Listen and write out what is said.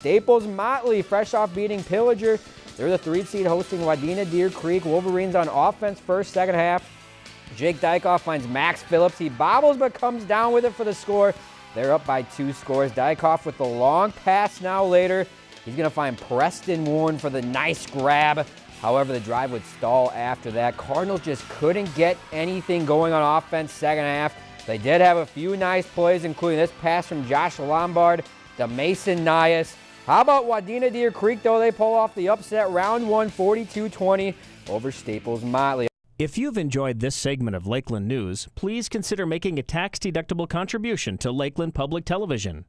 Staples Motley, fresh off beating Pillager. They're the three seed hosting Wadena Deer Creek. Wolverines on offense first, second half. Jake Dykoff finds Max Phillips. He bobbles but comes down with it for the score. They're up by two scores. Dykoff with the long pass now later. He's going to find Preston Warren for the nice grab. However, the drive would stall after that. Cardinals just couldn't get anything going on offense second half. They did have a few nice plays, including this pass from Josh Lombard to Mason Nias. How about Wadena Deer Creek, though? They pull off the upset round one, 42-20 over Staples Motley. If you've enjoyed this segment of Lakeland News, please consider making a tax-deductible contribution to Lakeland Public Television.